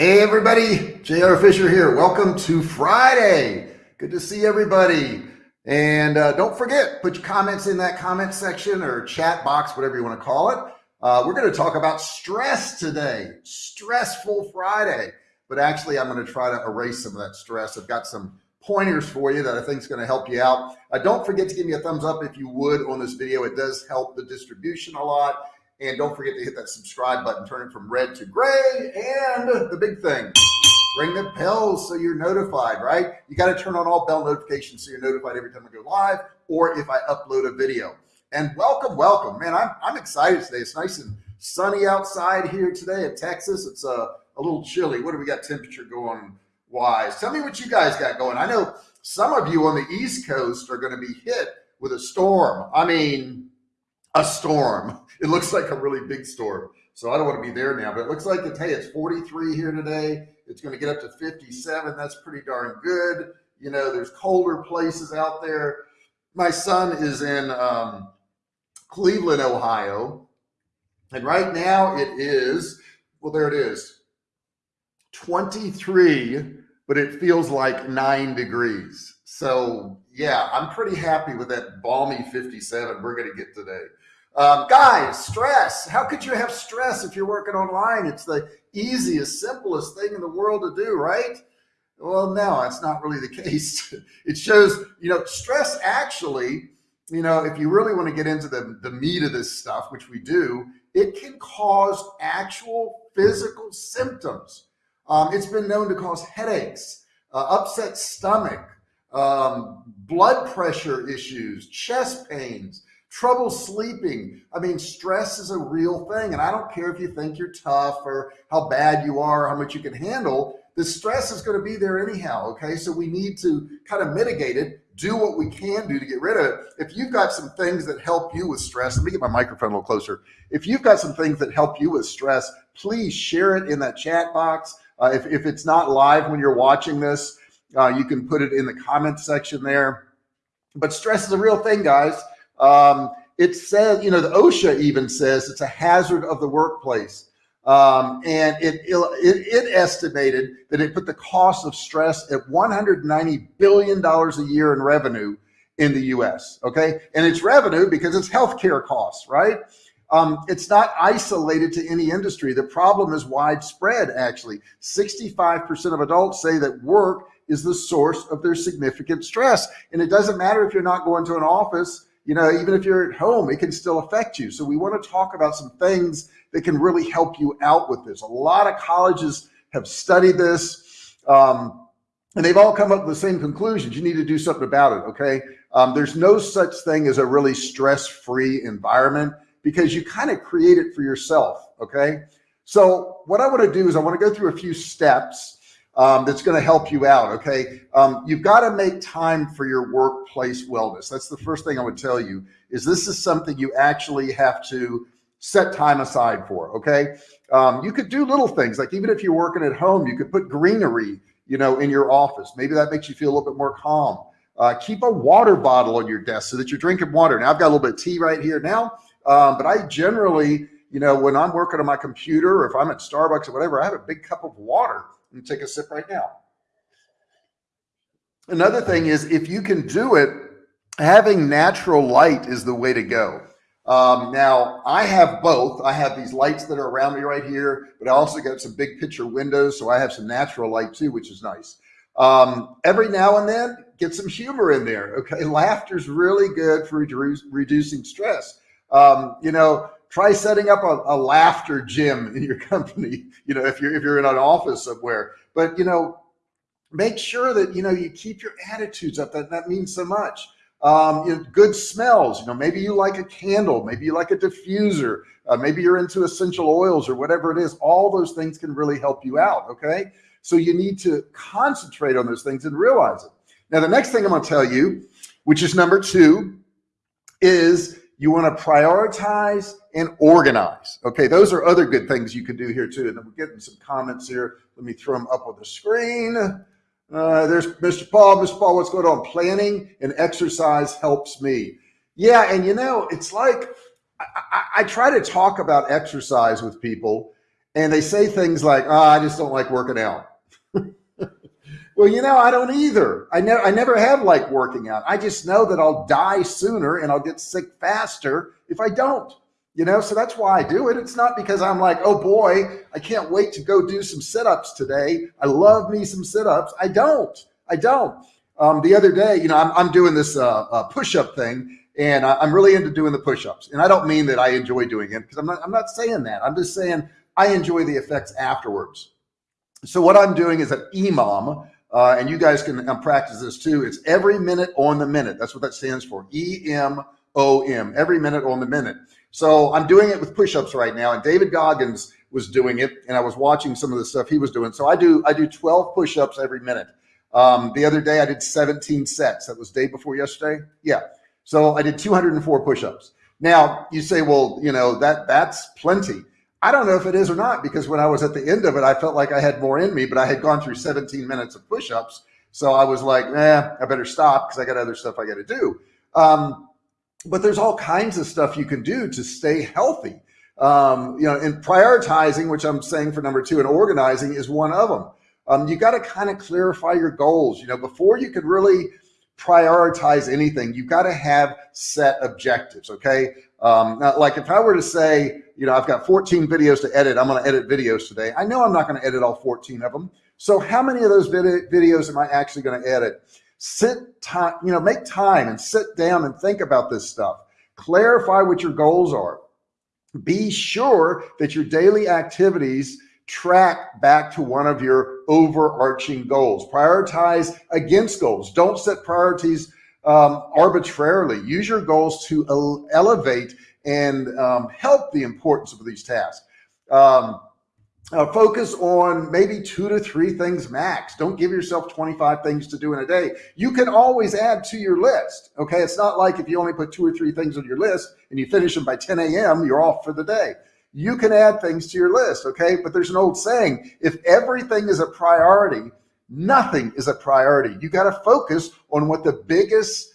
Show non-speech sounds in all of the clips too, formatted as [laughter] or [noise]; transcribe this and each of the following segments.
Hey everybody, JR Fisher here. Welcome to Friday. Good to see everybody. And uh, don't forget, put your comments in that comment section or chat box, whatever you want to call it. Uh, we're going to talk about stress today, stressful Friday. But actually, I'm going to try to erase some of that stress. I've got some pointers for you that I think is going to help you out. Uh, don't forget to give me a thumbs up if you would on this video. It does help the distribution a lot. And don't forget to hit that subscribe button, turn it from red to gray. And the big thing, ring the bell so you're notified, right? You got to turn on all bell notifications so you're notified every time I go live or if I upload a video. And welcome, welcome, man. I'm, I'm excited today. It's nice and sunny outside here today in Texas. It's a, a little chilly. What do we got temperature going wise? Tell me what you guys got going. I know some of you on the East Coast are going to be hit with a storm. I mean, a storm. It looks like a really big storm. So I don't want to be there now, but it looks like it's, hey, it's 43 here today. It's going to get up to 57. That's pretty darn good. You know, there's colder places out there. My son is in um, Cleveland, Ohio. And right now it is, well, there it is, 23, but it feels like nine degrees. So yeah, I'm pretty happy with that balmy 57 we're going to get today. Um, guys, stress. How could you have stress if you're working online? It's the easiest, simplest thing in the world to do, right? Well, no, that's not really the [laughs] case. it shows, you know, stress actually, you know, if you really want to get into the, the meat of this stuff, which we do, it can cause actual physical symptoms. Um, it's been known to cause headaches, uh, upset stomach, um, blood pressure issues, chest pains, trouble sleeping. I mean, stress is a real thing. And I don't care if you think you're tough or how bad you are, how much you can handle. The stress is going to be there anyhow. Okay. So we need to kind of mitigate it, do what we can do to get rid of it. If you've got some things that help you with stress, let me get my microphone a little closer. If you've got some things that help you with stress, please share it in that chat box. Uh, if, if it's not live when you're watching this, uh, you can put it in the comment section there. But stress is a real thing, guys. Um, it says, you know, the OSHA even says it's a hazard of the workplace. Um, and it, it, it estimated that it put the cost of stress at $190 billion a year in revenue in the US. Okay. And it's revenue because it's healthcare costs, right? Um, it's not isolated to any industry. The problem is widespread, actually. 65% of adults say that work is the source of their significant stress. And it doesn't matter if you're not going to an office you know, even if you're at home, it can still affect you. So we want to talk about some things that can really help you out with this. A lot of colleges have studied this. Um, and they've all come up with the same conclusions. You need to do something about it. Okay. Um, there's no such thing as a really stress-free environment because you kind of create it for yourself. Okay. So what I want to do is I want to go through a few steps um, that's going to help you out. Okay. Um, you've got to make time for your workplace wellness. That's the first thing I would tell you is this is something you actually have to set time aside for. Okay. Um, you could do little things like even if you're working at home, you could put greenery, you know, in your office. Maybe that makes you feel a little bit more calm. Uh, keep a water bottle on your desk so that you're drinking water. Now I've got a little bit of tea right here now. Um, but I generally, you know, when I'm working on my computer or if I'm at Starbucks or whatever, I have a big cup of water and take a sip right now. Another thing is if you can do it, having natural light is the way to go. Um, now I have both. I have these lights that are around me right here, but I also got some big picture windows. So I have some natural light too, which is nice. Um, every now and then get some humor in there. Okay. [laughs] Laughter is really good for redu reducing stress. Um, you know, try setting up a, a laughter gym in your [laughs] company, you know, if you're, if you're in an office somewhere, but you know, make sure that, you know, you keep your attitudes up. That, that means so much. Um, you know, good smells, you know, maybe you like a candle, maybe you like a diffuser, uh, maybe you're into essential oils or whatever it is. All those things can really help you out. Okay. So you need to concentrate on those things and realize it. Now, the next thing I'm going to tell you, which is number two, is you want to prioritize and organize. Okay, those are other good things you can do here too. And we're getting some comments here. Let me throw them up on the screen. Uh, there's Mr. Paul. Mr. Paul, what's going on? Planning and exercise helps me. Yeah, and you know, it's like I, I, I try to talk about exercise with people, and they say things like, oh, I just don't like working out. Well, you know, I don't either. I never, I never have liked working out. I just know that I'll die sooner and I'll get sick faster if I don't, you know? So that's why I do it. It's not because I'm like, oh boy, I can't wait to go do some sit-ups today. I love me some sit-ups. I don't, I don't. Um, the other day, you know, I'm, I'm doing this uh, uh, push-up thing and I, am really into doing the push-ups. And I don't mean that I enjoy doing it because I'm not, I'm not saying that. I'm just saying I enjoy the effects afterwards. So what I'm doing is an EMOM, uh, and you guys can um, practice this too. It's every minute on the minute. That's what that stands for. E-M-O-M, every minute on the minute. So I'm doing it with push-ups right now. And David Goggins was doing it and I was watching some of the stuff he was doing. So I do, I do 12 push-ups every minute. Um, the other day I did 17 sets. That was day before yesterday. Yeah. So I did 204 push-ups. Now you say, well, you know, that that's plenty. I don't know if it is or not, because when I was at the end of it, I felt like I had more in me, but I had gone through 17 minutes of push-ups. So I was like, eh, I better stop because I got other stuff I got to do. Um, but there's all kinds of stuff you can do to stay healthy. Um, you know, and prioritizing, which I'm saying for number two, and organizing is one of them. Um, you got to kind of clarify your goals. You know, before you could really prioritize anything, you've got to have set objectives. Okay. Um, now, like if I were to say, you know, I've got 14 videos to edit, I'm going to edit videos today. I know I'm not going to edit all 14 of them. So how many of those vid videos am I actually going to edit? Sit time, you know, make time and sit down and think about this stuff. Clarify what your goals are. Be sure that your daily activities track back to one of your overarching goals. Prioritize against goals. Don't set priorities um, arbitrarily. Use your goals to ele elevate and um, help the importance of these tasks. Um, uh, focus on maybe two to three things max. Don't give yourself 25 things to do in a day. You can always add to your list. Okay. It's not like if you only put two or three things on your list and you finish them by 10 a.m., you're off for the day. You can add things to your list. Okay. But there's an old saying, if everything is a priority, nothing is a priority. You got to focus on what the biggest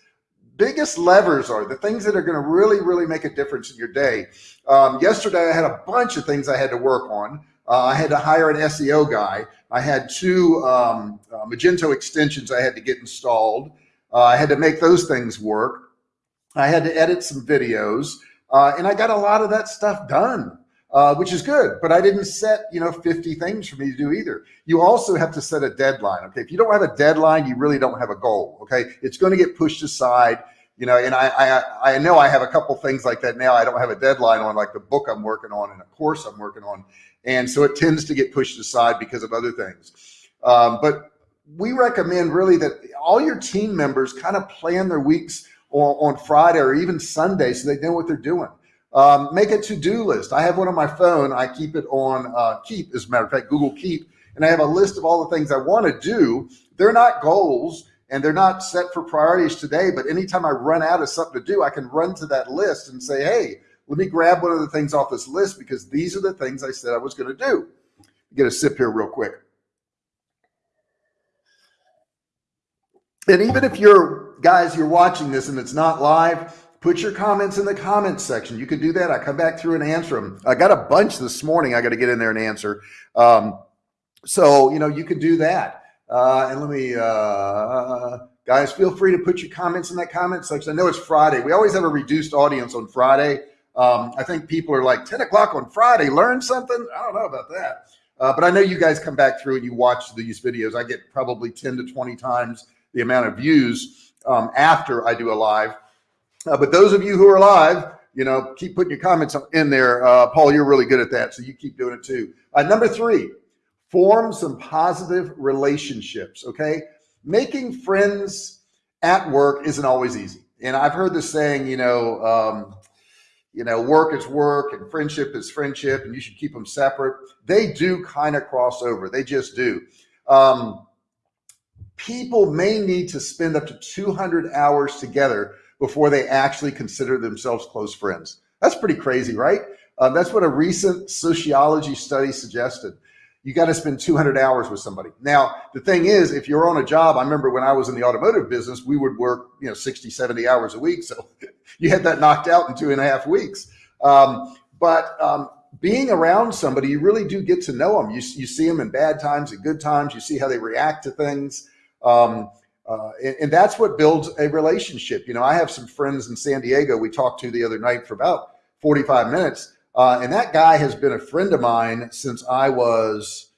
biggest levers are the things that are going to really really make a difference in your day. Um, yesterday i had a bunch of things i had to work on. Uh, i had to hire an seo guy. I had two um, uh, magento extensions i had to get installed. Uh, i had to make those things work. I had to edit some videos. Uh, and i got a lot of that stuff done uh, which is good. But I didn't set, you know, 50 things for me to do either. You also have to set a deadline. Okay. If you don't have a deadline, you really don't have a goal. Okay. It's going to get pushed aside, you know, and I, I, I know I have a couple things like that now. I don't have a deadline on like the book I'm working on and a course I'm working on. And so it tends to get pushed aside because of other things. Um, but we recommend really that all your team members kind of plan their weeks on, on Friday or even Sunday so they know what they're doing. Um, make a to-do list. I have one on my phone. I keep it on uh, Keep, as a matter of fact, Google Keep, and I have a list of all the things I want to do. They're not goals and they're not set for priorities today, but anytime I run out of something to do, I can run to that list and say, hey, let me grab one of the things off this list because these are the things I said I was going to do. Get a sip here real quick. And even if you're guys, you're watching this and it's not live, Put your comments in the comments section. You can do that. I come back through and answer them. I got a bunch this morning. I got to get in there and answer. Um, so, you know, you can do that. Uh, and let me, uh, guys, feel free to put your comments in that comment section. I know it's Friday. We always have a reduced audience on Friday. Um, I think people are like 10 o'clock on Friday, learn something. I don't know about that. Uh, but I know you guys come back through and you watch these videos. I get probably 10 to 20 times the amount of views um, after I do a live. Uh, but those of you who are live, you know, keep putting your comments in there. Uh, Paul, you're really good at that. So you keep doing it too. Uh, number three, form some positive relationships. Okay. Making friends at work isn't always easy. And I've heard this saying, you know, um, you know, work is work and friendship is friendship and you should keep them separate. They do kind of cross over. They just do. Um, people may need to spend up to 200 hours together before they actually consider themselves close friends. That's pretty crazy, right? Um, that's what a recent sociology study suggested. You got to spend 200 hours with somebody. Now, the thing is, if you're on a job, I remember when I was in the automotive business, we would work, you know, 60, 70 hours a week. So [laughs] you had that knocked out in two and a half weeks. Um, but um, being around somebody, you really do get to know them. You, you see them in bad times and good times. You see how they react to things. Um, uh, and, and, that's what builds a relationship. You know, I have some friends in San Diego we talked to the other night for about 45 minutes. Uh, and that guy has been a friend of mine since I was,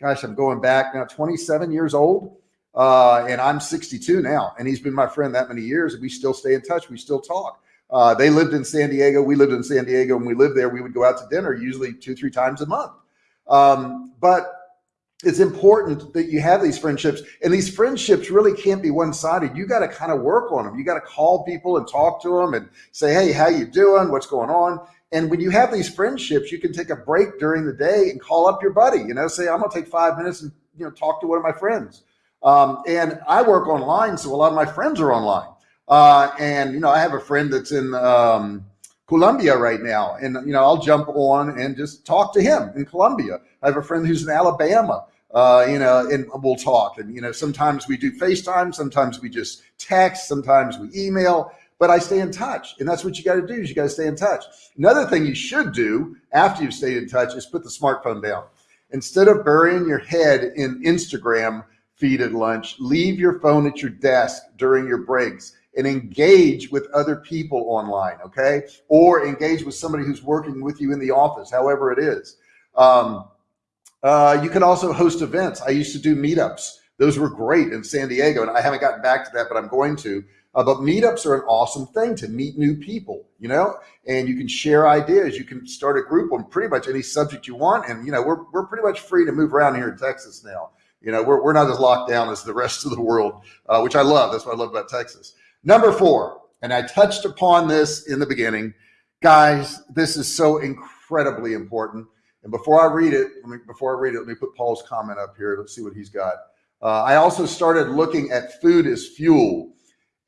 gosh, I'm going back now 27 years old. Uh, and I'm 62 now. And he's been my friend that many years. And we still stay in touch. We still talk. Uh, they lived in San Diego. We lived in San Diego. and we lived there, we would go out to dinner usually two, three times a month. Um, but it's important that you have these friendships and these friendships really can't be one-sided. You got to kind of work on them. You got to call people and talk to them and say, Hey, how you doing? What's going on? And when you have these friendships, you can take a break during the day and call up your buddy, you know, say, I'm to take five minutes and, you know, talk to one of my friends. Um, and I work online. So a lot of my friends are online. Uh, and, you know, I have a friend that's in, um, Colombia right now. And, you know, I'll jump on and just talk to him in Colombia. I have a friend who's in Alabama, uh, you know, and we'll talk. And, you know, sometimes we do FaceTime, sometimes we just text, sometimes we email, but I stay in touch. And that's what you got to do is you got to stay in touch. Another thing you should do after you've stayed in touch is put the smartphone down. Instead of burying your head in Instagram feed at lunch, leave your phone at your desk during your breaks and engage with other people online, okay? Or engage with somebody who's working with you in the office, however it is. Um, uh, you can also host events. I used to do meetups. Those were great in San Diego, and I haven't gotten back to that, but I'm going to. Uh, but meetups are an awesome thing to meet new people, you know, and you can share ideas. You can start a group on pretty much any subject you want. And, you know, we're, we're pretty much free to move around here in Texas now. You know, we're, we're not as locked down as the rest of the world, uh, which I love. That's what I love about Texas. Number four, and I touched upon this in the beginning, guys, this is so incredibly important. And before I read it, me, before I read it, let me put Paul's comment up here. Let's see what he's got. Uh, I also started looking at food as fuel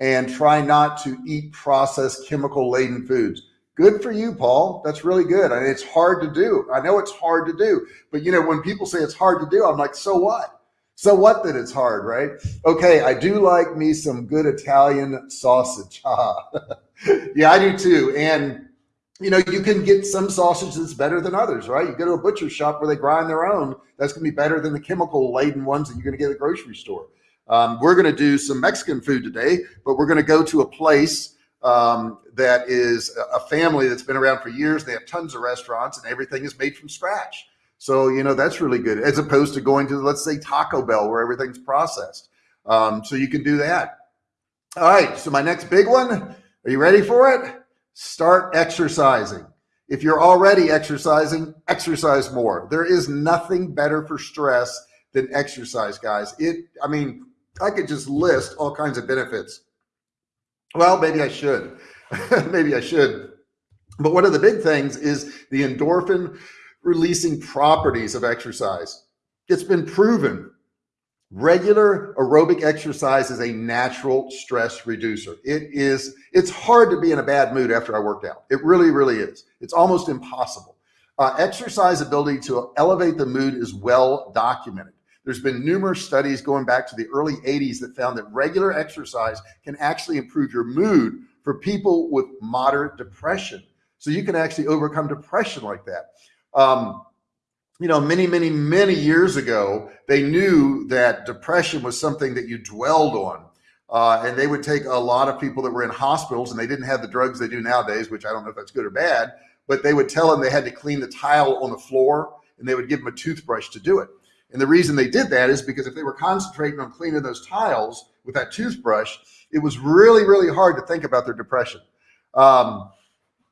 and try not to eat processed chemical laden foods. Good for you, Paul. That's really good. I mean, it's hard to do. I know it's hard to do, but you know, when people say it's hard to do, I'm like, so what? So what that it's hard, right? Okay, I do like me some good Italian sausage. [laughs] yeah, I do too. And you know, you can get some sausage that's better than others, right? You go to a butcher shop where they grind their own. That's going to be better than the chemical laden ones that you're going to get at the grocery store. Um, we're going to do some Mexican food today, but we're going to go to a place um, that is a family that's been around for years. They have tons of restaurants and everything is made from scratch. So, you know, that's really good as opposed to going to, let's say, Taco Bell where everything's processed. Um, so you can do that. All right. So my next big one, are you ready for it? Start exercising. If you're already exercising, exercise more. There is nothing better for stress than exercise, guys. It, I mean, I could just list all kinds of benefits. Well, maybe I should. [laughs] maybe I should. But one of the big things is the endorphin releasing properties of exercise. It's been proven regular aerobic exercise is a natural stress reducer. It is, it's hard to be in a bad mood after I worked out. It really, really is. It's almost impossible. Uh, exercise ability to elevate the mood is well documented. There's been numerous studies going back to the early 80s that found that regular exercise can actually improve your mood for people with moderate depression. So you can actually overcome depression like that um, you know, many, many, many years ago, they knew that depression was something that you dwelled on. Uh, and they would take a lot of people that were in hospitals and they didn't have the drugs they do nowadays, which I don't know if that's good or bad, but they would tell them they had to clean the tile on the floor and they would give them a toothbrush to do it. And the reason they did that is because if they were concentrating on cleaning those tiles with that toothbrush, it was really, really hard to think about their depression. Um,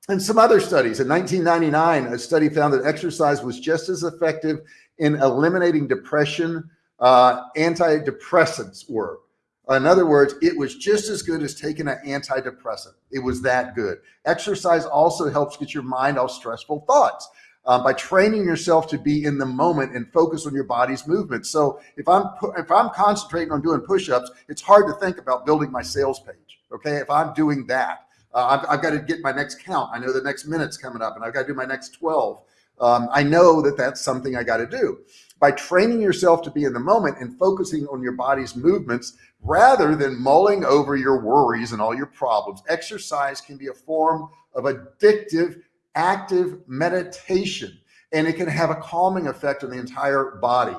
and some other studies. In 1999, a study found that exercise was just as effective in eliminating depression uh, antidepressants were. In other words, it was just as good as taking an antidepressant. It was that good. Exercise also helps get your mind off stressful thoughts. Um, by training yourself to be in the moment and focus on your body's movement. So if I'm if I'm concentrating on doing push-ups, it's hard to think about building my sales page. Okay, if I'm doing that, uh, I've, I've, got to get my next count. I know the next minute's coming up and I've got to do my next 12. Um, I know that that's something I got to do. By training yourself to be in the moment and focusing on your body's movements rather than mulling over your worries and all your problems, exercise can be a form of addictive active meditation and it can have a calming effect on the entire body.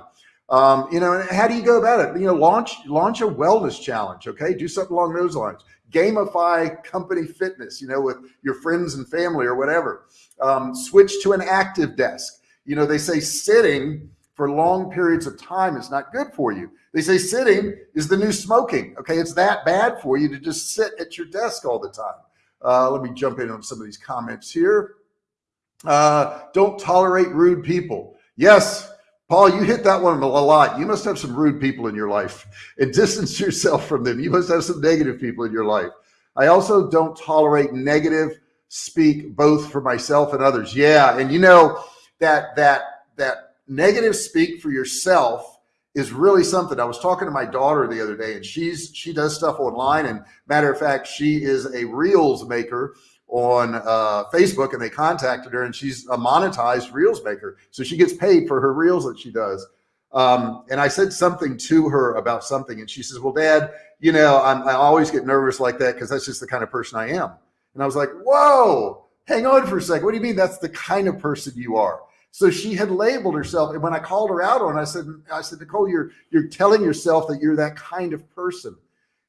Um, you know, how do you go about it? You know, launch launch a wellness challenge. Okay, do something along those lines. Gamify company fitness. You know, with your friends and family or whatever. Um, switch to an active desk. You know, they say sitting for long periods of time is not good for you. They say sitting is the new smoking. Okay, it's that bad for you to just sit at your desk all the time. Uh, let me jump in on some of these comments here. Uh, don't tolerate rude people. Yes, Paul, you hit that one a lot. You must have some rude people in your life and [laughs] distance yourself from them. You must have some negative people in your life. I also don't tolerate negative speak both for myself and others. Yeah. And you know, that, that, that negative speak for yourself is really something. I was talking to my daughter the other day and she's, she does stuff online and matter of fact, she is a reels maker on uh, Facebook and they contacted her and she's a monetized reels maker. So she gets paid for her reels that she does. Um, and I said something to her about something and she says, well, dad, you know, I'm, I always get nervous like that because that's just the kind of person I am. And I was like, whoa, hang on for a second. What do you mean that's the kind of person you are? So she had labeled herself. And when I called her out on, it, I said, I said, Nicole, you're, you're telling yourself that you're that kind of person.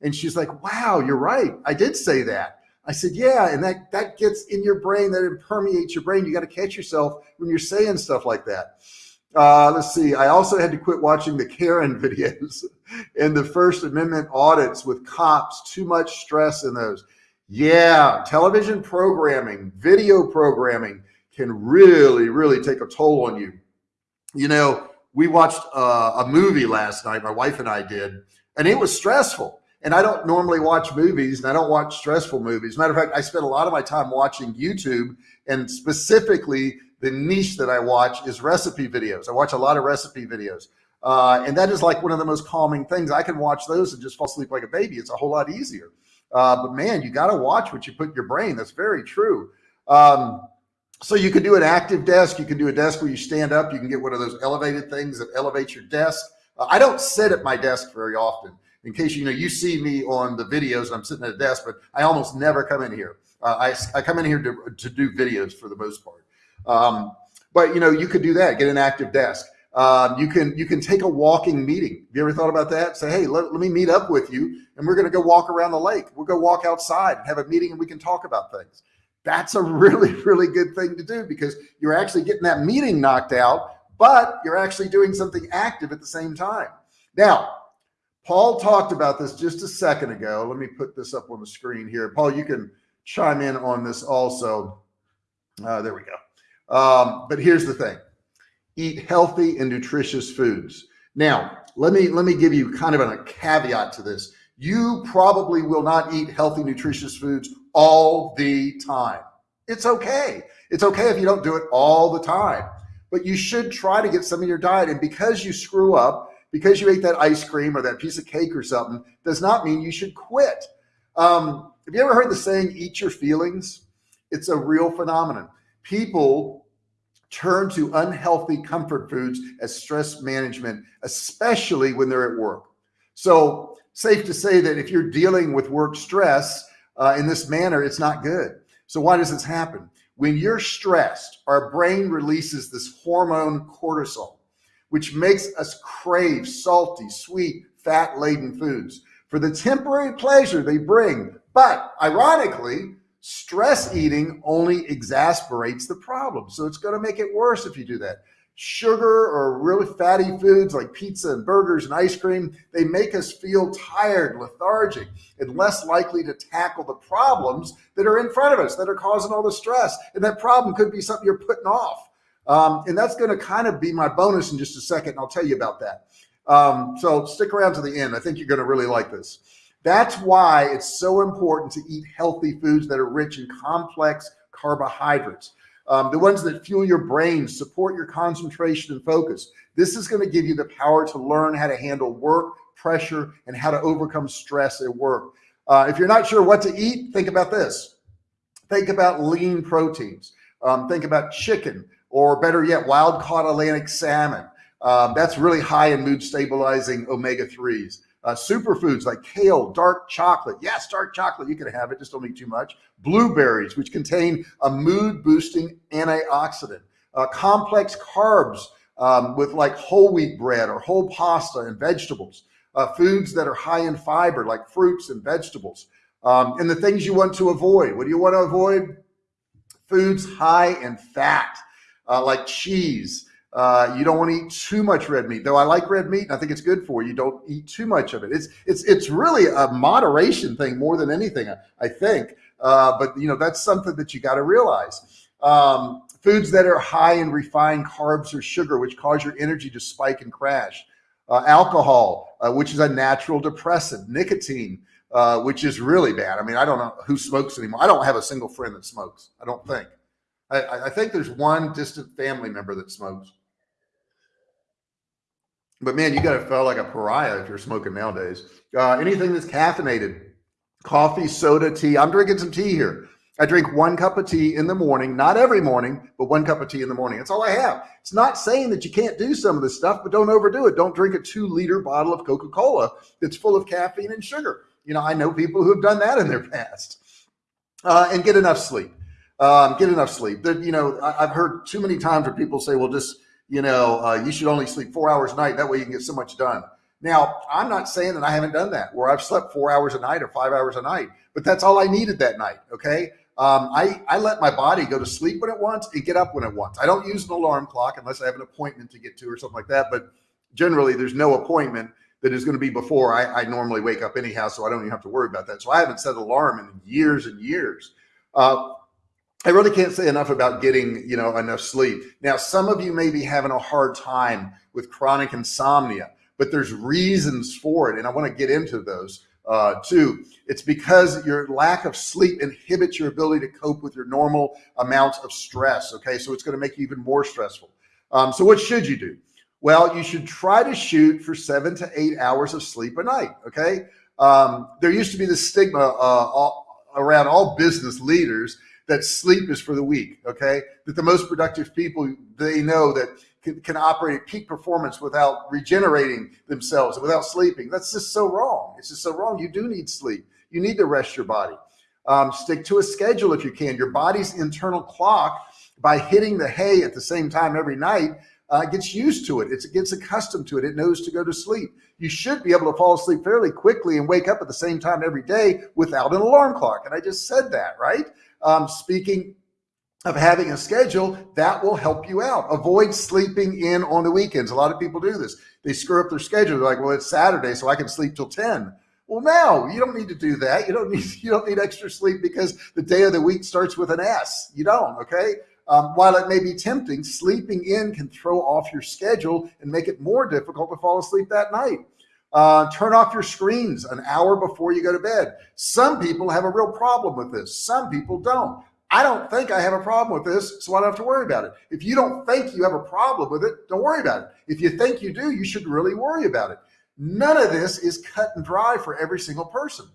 And she's like, wow, you're right. I did say that. I said, yeah. And that, that gets in your brain, that it permeates your brain. You got to catch yourself when you're saying stuff like that. Uh, let's see. I also had to quit watching the Karen [laughs] videos and the First Amendment audits with cops. Too much stress in those. Yeah, television programming, video programming can really, really take a toll on you. You know, we watched uh, a movie last night, my wife and I did, and it was stressful and I don't normally watch movies and I don't watch stressful movies. Matter of fact, I spend a lot of my time watching YouTube and specifically the niche that I watch is recipe videos. I watch a lot of recipe videos. Uh, and that is like one of the most calming things. I can watch those and just fall asleep like a baby. It's a whole lot easier. Uh, but man, you got to watch what you put in your brain. That's very true. Um, so you can do an active desk. You can do a desk where you stand up. You can get one of those elevated things that elevates your desk. Uh, I don't sit at my desk very often in case you know you see me on the videos i'm sitting at a desk but i almost never come in here. Uh, I, I come in here to, to do videos for the most part. Um, but you know you could do that get an active desk. Um, you can you can take a walking meeting. Have you ever thought about that? Say hey let, let me meet up with you and we're going to go walk around the lake. We'll go walk outside and have a meeting and we can talk about things. That's a [laughs] really really good thing to do because you're actually getting that meeting knocked out but you're actually doing something active at the same time. Now Paul talked about this just a second ago. Let me put this up on the screen here. Paul, you can chime in on this also. Uh, there we go. Um, but here's the thing. Eat healthy and nutritious foods. Now, let me let me give you kind of a caveat to this. You probably will not eat healthy, nutritious foods all the time. It's okay. It's okay if you don't do it all the time, but you should try to get some of your diet. And because you screw up, because you ate that ice cream or that piece of cake or something does not mean you should quit. Um, have you ever heard the saying, eat your feelings? It's a real phenomenon. People turn to unhealthy comfort foods as stress management, especially when they're at work. So safe to say that if you're dealing with work stress uh, in this manner, it's not good. So why does this happen? When you're stressed, our brain releases this hormone cortisol which makes us crave salty, sweet, fat laden foods for the temporary pleasure they bring. But ironically, stress eating only exasperates the problem. So it's going to make it worse if you do that. Sugar or really fatty foods like pizza and burgers and ice cream, they make us feel tired, lethargic, and less likely to tackle the problems that are in front of us that are causing all the stress. And that problem could be something you're putting off. Um, and that's going to kind of be my bonus in just a second. And I'll tell you about that. Um, so stick around to the end. I think you're going to really like this. That's why it's so important to eat healthy foods that are rich in complex carbohydrates. Um, the ones that fuel your brain, support your concentration and focus. This is going to give you the power to learn how to handle work, pressure, and how to overcome stress at work. Uh, if you're not sure what to eat, think about this. Think about lean proteins. Um, think about chicken, or better yet, wild caught Atlantic salmon. Um, that's really high in mood stabilizing omega 3s. Uh, superfoods like kale, dark chocolate. Yes, dark chocolate, you can have it, just don't eat too much. Blueberries, which contain a mood boosting antioxidant. Uh, complex carbs um, with like whole wheat bread or whole pasta and vegetables. Uh, foods that are high in fiber, like fruits and vegetables. Um, and the things you want to avoid. What do you want to avoid? Foods high in fat, uh, like cheese, uh, you don't want to eat too much red meat, though. I like red meat, and I think it's good for you. Don't eat too much of it. It's it's it's really a moderation thing more than anything, I think. Uh, but you know that's something that you got to realize. Um, foods that are high in refined carbs or sugar, which cause your energy to spike and crash. Uh, alcohol, uh, which is a natural depressant. Nicotine, uh, which is really bad. I mean, I don't know who smokes anymore. I don't have a single friend that smokes. I don't think. I, I think there's one distant family member that smokes. But man, you got to feel like a pariah if you're smoking nowadays. Uh, anything that's caffeinated, coffee, soda, tea. I'm drinking some tea here. I drink one cup of tea in the morning, not every morning, but one cup of tea in the morning. That's all I have. It's not saying that you can't do some of this stuff, but don't overdo it. Don't drink a two liter bottle of Coca Cola that's full of caffeine and sugar. You know, I know people who have done that in their past. Uh, and get enough sleep. Um, get enough sleep. That you know, I, have heard too many times where people say, "Well, just you know, uh, you should only sleep four hours a night. That way you can get so much done. Now, I'm not saying that I haven't done that where I've slept four hours a night or five hours a night, but that's all I needed that night. Okay. Um, I, I let my body go to sleep when it wants and get up when it wants. I don't use an alarm clock unless I have an appointment to get to or something like that. But generally, there's no appointment that is going to be before I, I normally wake up anyhow. So I don't even have to worry about that. So I haven't set an alarm in years and years. Uh, I really can't say enough about getting, you know, enough sleep. Now, some of you may be having a hard time with chronic insomnia, but there's reasons for it. And I want to get into those uh, too. It's because your lack of sleep inhibits your ability to cope with your normal amounts of stress. Okay. So it's going to make you even more stressful. Um, so what should you do? Well, you should try to shoot for seven to eight hours of sleep a night. Okay. Um, there used to be this stigma uh, all, around all business leaders that sleep is for the weak. Okay. That the most productive people, they know that can, can operate at peak performance without regenerating themselves without sleeping. That's just so wrong. It's just so wrong. You do need sleep. You need to rest your body. Um, stick to a schedule if you can. Your body's internal clock by hitting the hay at the same time every night uh, gets used to it. It's, it gets accustomed to it. It knows to go to sleep. You should be able to fall asleep fairly quickly and wake up at the same time every day without an alarm clock. And I just said that, right? Um, speaking of having a schedule that will help you out. Avoid sleeping in on the weekends. A lot of people do this. They screw up their schedule. They're like, well, it's Saturday, so I can sleep till 10. Well, no, you don't need to do that. You don't need [laughs] you don't need extra sleep because the day of the week starts with an S. You don't, okay? Um, while it may be tempting, sleeping in can throw off your schedule and make it more difficult to fall asleep that night. Uh, turn off your screens an hour before you go to bed. Some people have a real problem with this. Some people don't. I don't think I have a problem with this, so I don't have to worry about it. If you don't think you have a problem with it, don't worry about it. If you think you do, you should really worry about it. None of this is cut and dry for every single person.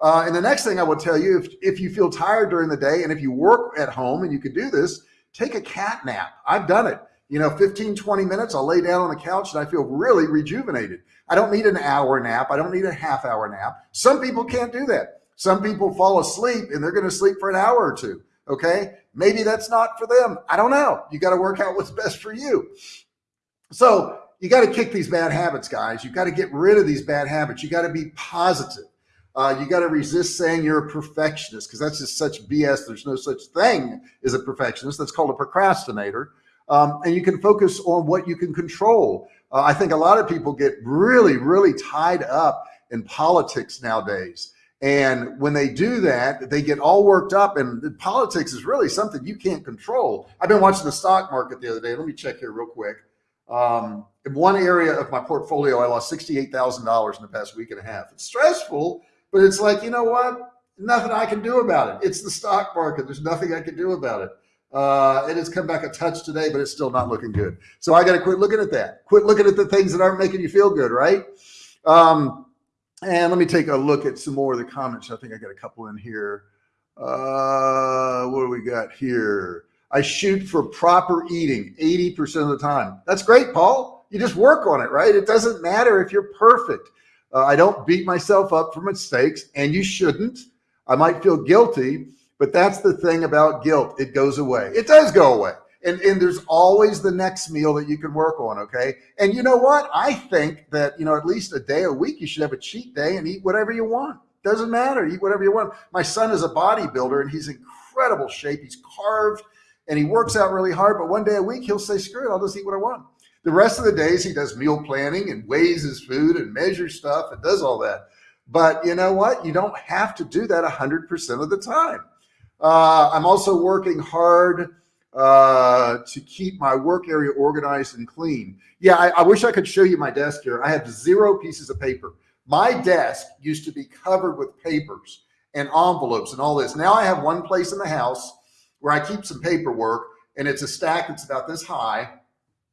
Uh, and the next thing I will tell you, if, if you feel tired during the day and if you work at home and you can do this, take a cat nap. I've done it you know, 15, 20 minutes, I'll lay down on the couch and I feel really rejuvenated. I don't need an hour nap. I don't need a half hour nap. Some people can't do that. Some people fall asleep and they're going to sleep for an hour or two. Okay. Maybe that's not for them. I don't know. You got to work out what's best for you. So you got to kick these bad habits, guys. You got to get rid of these bad habits. You got to be positive. Uh, you got to resist saying you're a perfectionist because that's just such BS. There's no such thing as a perfectionist. That's called a procrastinator um, and you can focus on what you can control. Uh, I think a lot of people get really, really tied up in politics nowadays. And when they do that, they get all worked up and politics is really something you can't control. I've been watching the stock market the other day. Let me check here real quick. Um, in one area of my portfolio, I lost $68,000 in the past week and a half. It's stressful, but it's like, you know what? Nothing I can do about it. It's the stock market. There's nothing I can do about it. Uh, it has come back a touch today, but it's still not looking good. So I got to quit looking at that. Quit looking at the things that aren't making you feel good, right? Um, and let me take a look at some more of the comments. I think I got a couple in here. Uh, what do we got here? I shoot for proper eating 80% of the time. That's great, Paul. You just work on it, right? It doesn't matter if you're perfect. Uh, I don't beat myself up for mistakes and you shouldn't. I might feel guilty, but that's the thing about guilt. It goes away. It does go away. And, and there's always the next meal that you can work on. Okay. And you know what? I think that, you know, at least a day a week, you should have a cheat day and eat whatever you want. Doesn't matter. Eat whatever you want. My son is a bodybuilder and he's incredible shape. He's carved and he works out really hard, but one day a week he'll say, screw it, I'll just eat what I want. The rest of the days he does meal planning and weighs his food and measures stuff and does all that. But you know what? You don't have to do that 100% of the time. Uh, I'm also working hard uh, to keep my work area organized and clean. Yeah, I, I wish I could show you my desk here. I have zero pieces of paper. My desk used to be covered with papers and envelopes and all this. Now I have one place in the house where I keep some paperwork and it's a stack that's about this high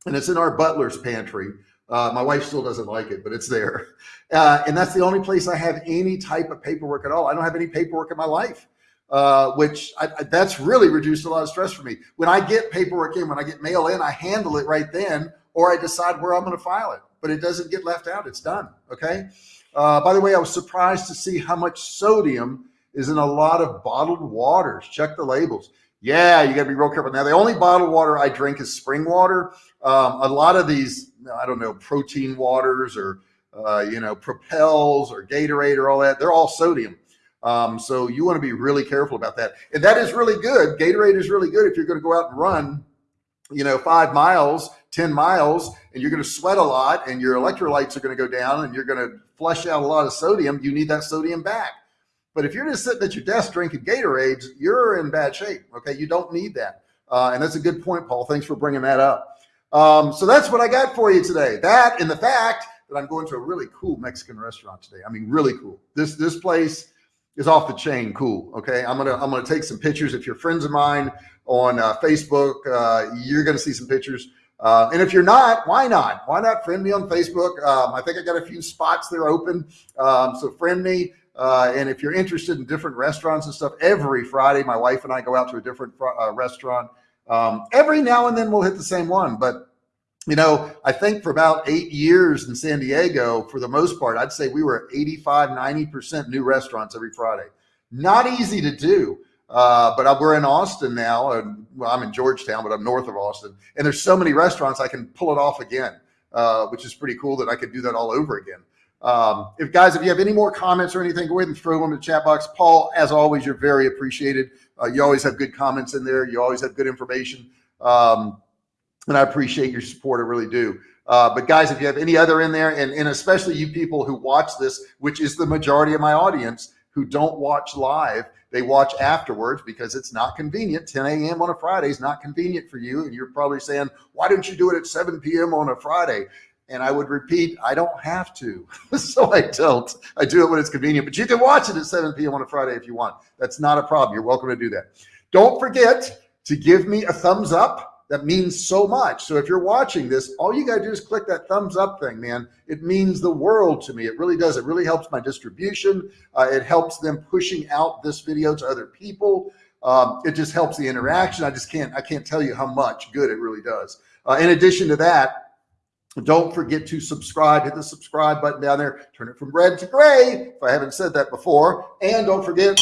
and it's in our butler's pantry. Uh, my wife still doesn't like it, but it's there. Uh, and that's the only place I have any type of paperwork at all. I don't have any paperwork in my life, uh, which I, I, that's really reduced a lot of stress for me. When I get paperwork in, when I get mail in, I handle it right then, or I decide where I'm going to file it, but it doesn't get left out. It's done. Okay. Uh, by the way, I was surprised to see how much sodium is in a lot of bottled waters. Check the labels. Yeah, you got to be real careful. Now, the only bottled water I drink is spring water. Um, a lot of these, I don't know, protein waters or, uh, you know, Propels or Gatorade or all that, they're all sodium. Um, so you want to be really careful about that. And that is really good. Gatorade is really good if you're going to go out and run, you know, five miles, 10 miles, and you're going to sweat a lot and your electrolytes are going to go down and you're going to flush out a lot of sodium. You need that sodium back. But if you're just sitting at your desk drinking Gatorades, you're in bad shape. Okay. You don't need that. Uh, and that's a good point, Paul. Thanks for bringing that up. Um, so that's what I got for you today. That and the fact that I'm going to a really cool Mexican restaurant today. I mean, really cool. This, this place is off the chain. Cool. Okay. I'm to, I'm to take some pictures. If you're friends of mine on uh, Facebook, uh, you're to see some pictures. Uh, and if you're not, why not? Why not friend me on Facebook? Um, I think I got a few spots there open. Um, so friend me. Uh, and if you're interested in different restaurants and stuff, every Friday, my wife and I go out to a different uh, restaurant. Um, every now and then we'll hit the same one, but you know, I think for about eight years in San Diego, for the most part, I'd say we were 85, 90% new restaurants every Friday. Not easy to do. Uh, but we're in Austin now, and well, I'm in Georgetown, but I'm north of Austin, and there's so many restaurants I can pull it off again, uh, which is pretty cool that I could do that all over again. Um, if guys, if you have any more comments or anything, go ahead and throw them in the chat box. Paul, as always, you're very appreciated. Uh, you always have good comments in there. You always have good information. Um, and I appreciate your support. I really do. Uh, but guys, if you have any other in there, and, and especially you people who watch this, which is the majority of my audience who don't watch live, they watch afterwards because it's not convenient. 10 a.m. on a Friday is not convenient for you. And you're probably saying, why don't you do it at 7 p.m. on a Friday? And I would repeat, I don't have to. [laughs] so I don't. I do it when it's convenient, but you can watch it at 7 p.m. on a Friday if you want. That's not a problem. You're welcome to do that. Don't forget to give me a thumbs up. That means so much. So if you're watching this, all you got to do is click that thumbs up thing, man. It means the world to me. It really does. It really helps my distribution. Uh, it helps them pushing out this video to other people. Um, it just helps the interaction. I just can't, I can't tell you how much good it really does. Uh, in addition to that, don't forget to subscribe, hit the subscribe button down there, turn it from red to gray. If I haven't said that before, and don't forget,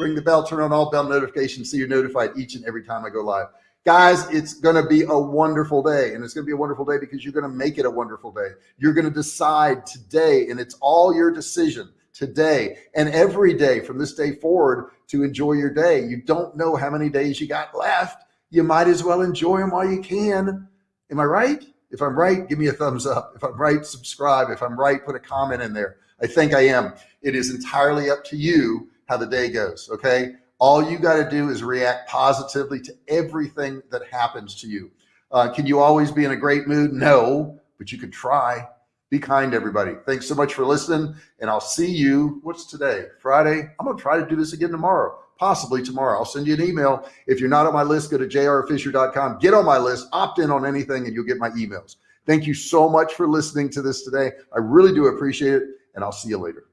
ring the bell, turn on all bell notifications so you're notified each and every time I go live. Guys, it's going to be a wonderful day and it's going to be a wonderful day because you're going to make it a wonderful day. You're going to decide today and it's all your decision today and every day from this day forward to enjoy your day. You don't know how many days you got left. You might as well enjoy them while you can. Am I right? If I'm right, give me a thumbs up. If I'm right, subscribe. If I'm right, put a comment in there. I think I am. It is entirely up to you how the day goes. Okay. All you got to do is react positively to everything that happens to you. Uh, can you always be in a great mood? No, but you can try. Be kind, everybody. Thanks so much for listening. And I'll see you. What's today? Friday. I'm going to try to do this again tomorrow possibly tomorrow. I'll send you an email. If you're not on my list, go to jrfisher.com, get on my list, opt in on anything, and you'll get my emails. Thank you so much for listening to this today. I really do appreciate it, and I'll see you later.